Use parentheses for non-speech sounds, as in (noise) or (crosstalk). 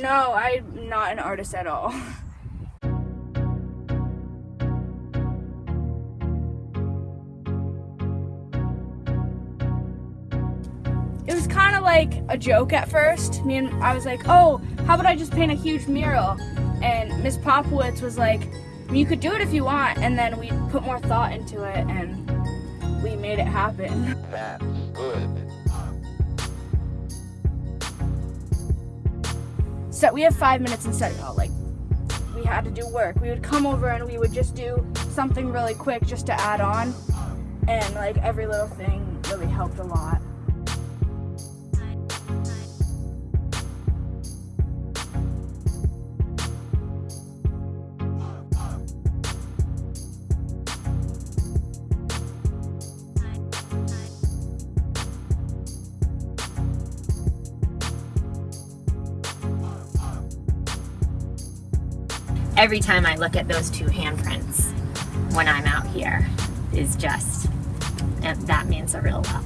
No, I'm not an artist at all. (laughs) It was kind of like a joke at first. Me and I was like, "Oh, how about I just paint a huge mural?" And Miss Popowitz was like, "You could do it if you want." And then we put more thought into it, and we made it happen. That's good. So we have five minutes in study hall. Like we had to do work. We would come over and we would just do something really quick just to add on, and like every little thing really helped a lot. Every time I look at those two handprints when I'm out here is just, that means a real lot.